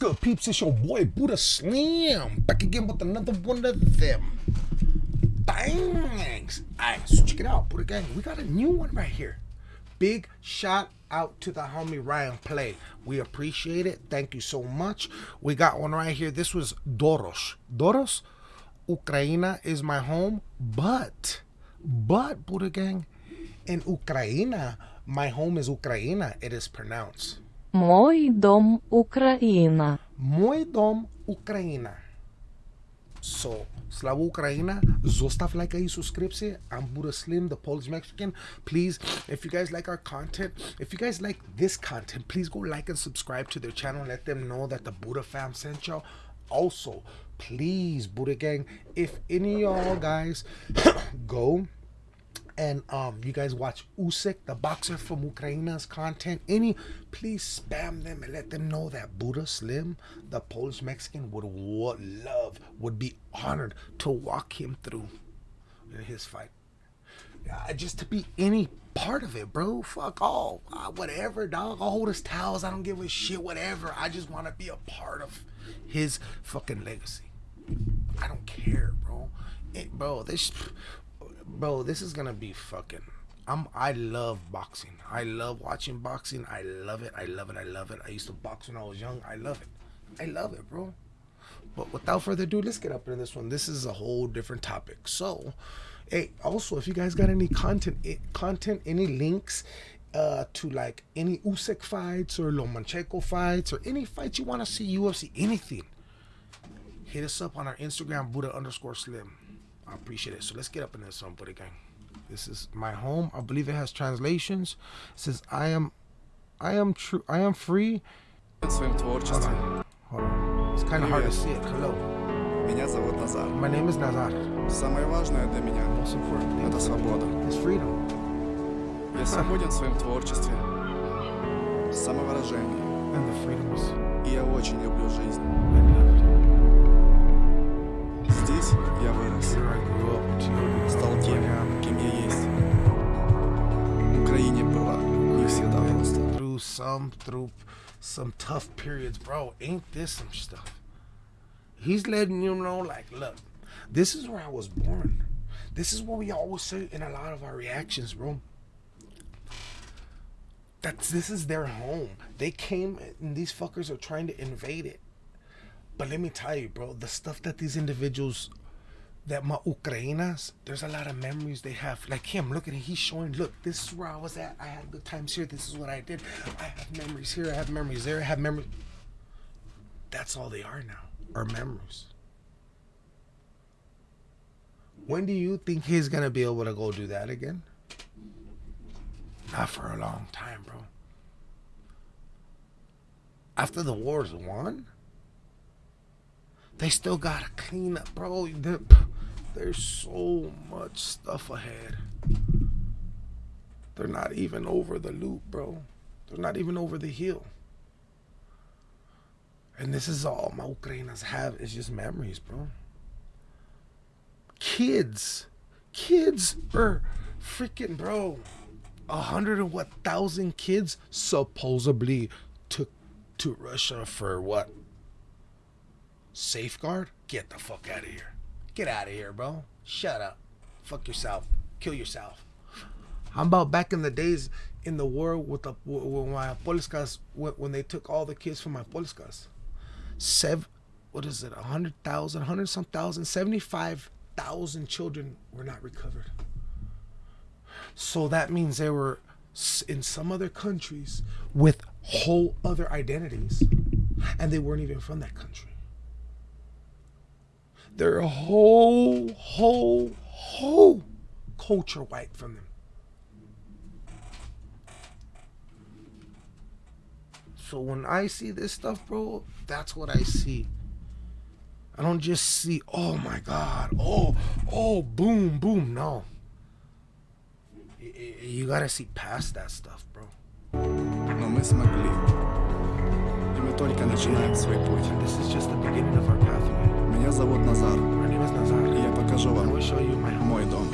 good, peeps? It's your boy Buddha Slim back again with another one of them. Thanks. Alright, so check it out, Buddha Gang. We got a new one right here. Big shout out to the homie Ryan Play. We appreciate it. Thank you so much. We got one right here. This was Doros. Doros, Ukraine is my home, but, but, Buddha Gang, in Ukraine, my home is Ukraine. It is pronounced. Мой дом Україна. Мой дом Украина. So, Slava Ukraina, zostav like и subscription. I'm Buddha Slim, the Polish Mexican. Please, if you guys like our content, if you guys like this content, please go like and subscribe to their channel. Let them know that the Buddha fam sent y'all. Also, please, Buddha gang, if any of y'all guys go and um you guys watch Usyk, the boxer from Ukraine's content, any please spam them and let them know that Buddha Slim, the Polish Mexican, would, would love, would be honored to walk him through his fight. Yeah, just to be any part of it, bro. Fuck all, uh, whatever, dog. I'll hold his towels. I don't give a shit, whatever. I just want to be a part of his fucking legacy. I don't care, bro. It, bro, this bro, this is gonna be fucking. I'm. I love boxing. I love watching boxing. I love it. I love it. I love it. I used to box when I was young. I love it. I love it, bro. But without further ado, let's get up into this one. This is a whole different topic. So, hey, also, if you guys got any content, eh, content, any links, uh, to like any Usyk fights or Lomachenko fights or any fights you want to see UFC, anything, hit us up on our Instagram, Buddha underscore Slim. I appreciate it. So let's get up in this one, Buddha gang. This is my home. I believe it has translations. It says I am, I am true. I am free. своем творчестве. Hold on. It's kind of hard to see it. Hello. Меня зовут Назар. My name is Nazar. Самое важное для меня Most important – thing это свобода. is freedom. Я свободен в своем творчестве, самовыражении, And the freedoms и я очень люблю жизнь. I love. Здесь я вырос, Here I grew up to стал тем, кем я есть. В Украине было не всегда просто. through some through some tough periods, bro. Ain't this some stuff? He's letting you know, like, look, this is where I was born. This is what we always say in a lot of our reactions, bro. That's this is their home. They came and these fuckers are trying to invade it. But let me tell you, bro, the stuff that these individuals that my Ukrainas, there's a lot of memories they have. Like him, look at him, he's showing, look, this is where I was at. I had good times here. This is what I did. I have memories here. I have memories there. I have memories. That's all they are now, are memories. When do you think he's gonna be able to go do that again? Not for a long time, bro. After the war's won, they still gotta clean up, bro. There's so much stuff ahead. They're not even over the loop, bro. They're not even over the hill. And this is all my Ukrainas have is just memories, bro. Kids, kids are freaking, bro. A hundred and what thousand kids supposedly took to Russia for what? Safeguard? Get the fuck out of here. Get out of here, bro. Shut up. Fuck yourself. Kill yourself. How about back in the days in the war with the with my Polskas when when they took all the kids from my Polskas? Seven, what is it? A hundred thousand, hundred some thousand, seventy-five thousand children were not recovered. So that means they were in some other countries with whole other identities, and they weren't even from that country They're a whole, whole, whole culture white from them. So when I see this stuff, bro, that's what I see. I don't just see, oh my God, oh, oh, boom, boom. No. Y- y- You gotta see past that stuff, bro. Но мы смогли. И мы только начинаем свой путь. This is just the beginning of our pathway. Меня зовут Назар. И я покажу вам мой дом.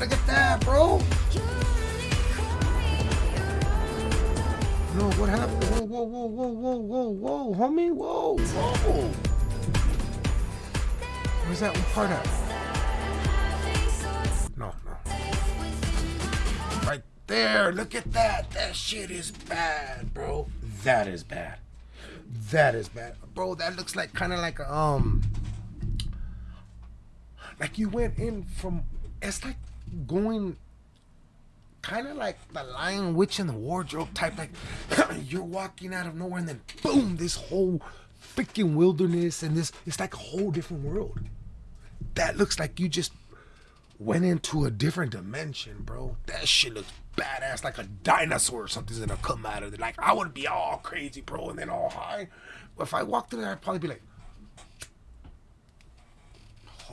Look at that, bro. No, what happened? Whoa, whoa, whoa, whoa, whoa, whoa, whoa, homie, whoa, whoa. Where's that part at? No, no. Right there, look at that. That shit is bad, bro. That is bad. That is bad. Bro, that looks like kind of like a, um, like you went in from it's like going, kind of like the Lion Witch in the Wardrobe type. Like you're walking out of nowhere, and then boom, this whole freaking wilderness, and this. It's like a whole different world. That looks like you just went into a different dimension, bro. That shit looks badass, like a dinosaur or something's gonna come out of it. Like I would be all crazy, bro, and then all high. But if I walked in there, I'd probably be like,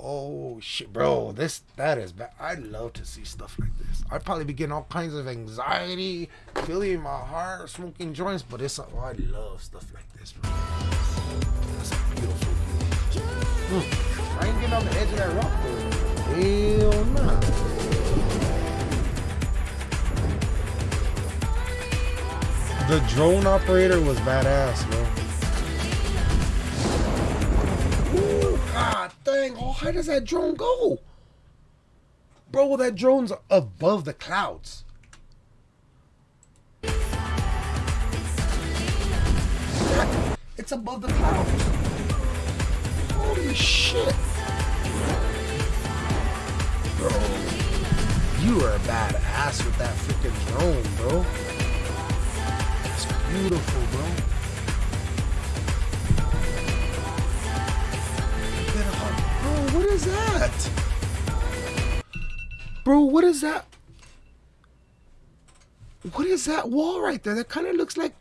"Oh shit, bro, this that is bad." I'd love to see stuff like this. I'd probably be getting all kinds of anxiety, feeling my heart, smoking joints. But it's oh, I love stuff like this, bro. That's a beautiful. Mm. I ain't getting on the edge of that rock though. Hell nah. The drone operator was badass, bro. God dang, oh, how does that drone go? Bro, that drone's above the clouds. It's above the clouds. Holy shit. Bro, you are a badass with that freaking drone, bro. It's beautiful, bro. Bro, what is that? What is that wall right there? That kind of looks like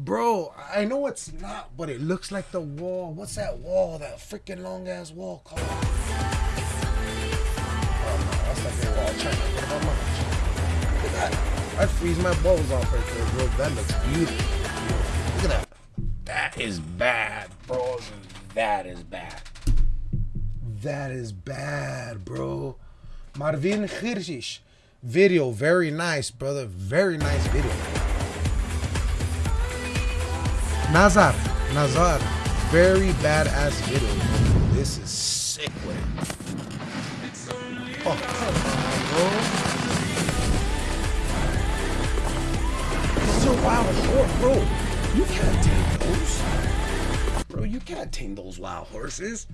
Bro, I know it's not, but it looks like the wall. What's that wall? That freaking long ass wall called? Oh no, that's like a wall. Look at that. I'd freeze my balls off right there, bro. That looks beautiful. Look at that. That is bad, bro. That is bad. That is bad, bro. Marvin Khirjish. Video, very nice, brother. Very nice video. Nazar, Nazar, very badass video. This is sick it. Oh, bro. Horse, bro. You can't tame those. Bro, you can't tame those wild horses.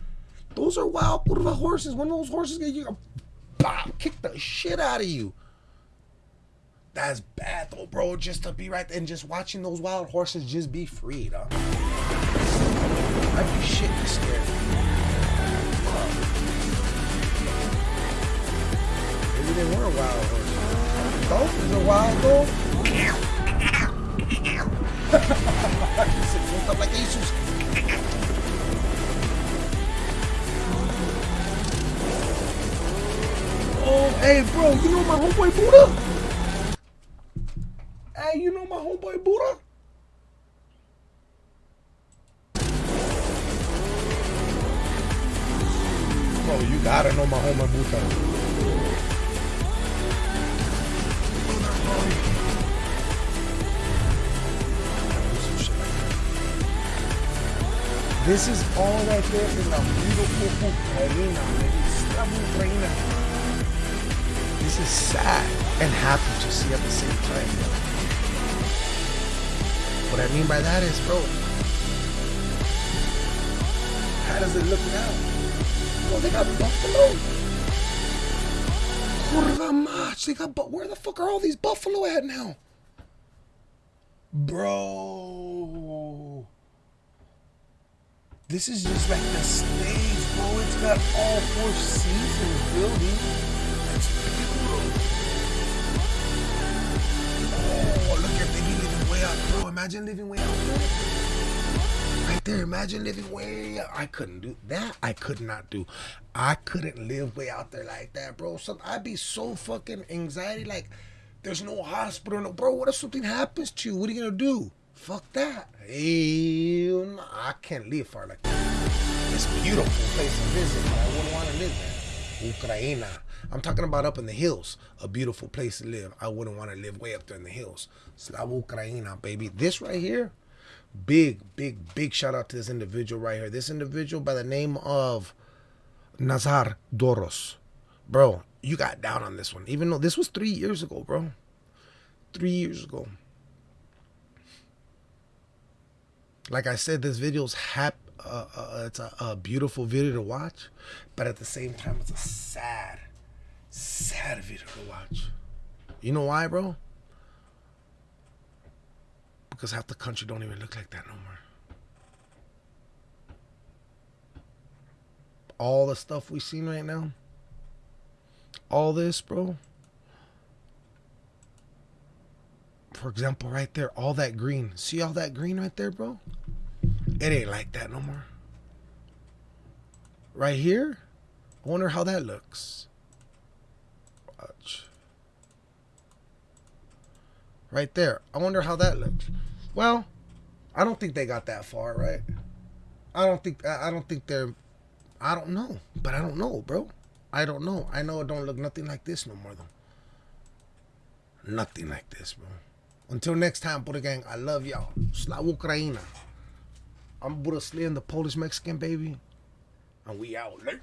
Those are wild curva horses. When those horses get you, bop, kick the shit out of you. That's bad though, bro. Just to be right there and just watching those wild horses just be free, dog. I'd be shitting scared. Maybe they were wild horses. Dolphins are wild though. Stuff like Jesus. Hey, bro, you know my homeboy Buddha? Hey, you know my homeboy Buddha? Bro, you gotta know my homeboy Buddha. This is all right there in the beautiful Ukraine, Slava Ukraine. This is sad and happy to see at the same time. What I mean by that is, bro, how does it look now? Bro, they got buffalo. Kurva mach, they got, but where the fuck are all these buffalo at now? Bro. This is just like the stage, bro. It's got all four seasons building. Imagine living way out there. Right there, imagine living way. I couldn't do that. I could not do. I couldn't live way out there like that, bro. So I'd be so fucking anxiety. Like, there's no hospital, no, bro. What if something happens to you? What are you gonna do? Fuck that. I can't live far like that. It's beautiful place to visit, but I wouldn't want to live there. Ukraina. I'm talking about up in the hills. A beautiful place to live. I wouldn't want to live way up there in the hills. Slava Ukraina, baby. This right here, big, big, big shout out to this individual right here. This individual by the name of Nazar Doros. Bro, you got down on this one. Even though this was three years ago, bro. Three years ago. Like I said, this video's hap- uh, uh, it's a, a beautiful video to watch, but at the same time, it's a sad, sad video to watch. You know why, bro? Because half the country don't even look like that no more. All the stuff we seen right now, all this, bro. For example, right there, all that green. See all that green right there, bro? It ain't like that no more. Right here, I wonder how that looks. Watch. Right there. I wonder how that looks. Well, I don't think they got that far, right? I don't think I don't think they're I don't know. But I don't know, bro. I don't know. I know it don't look nothing like this no more though. Nothing like this, bro. Until next time, Buddha Gang, I love y'all. Slava Ukraina. I'm Buddha Slim, the Polish Mexican baby. And we out late.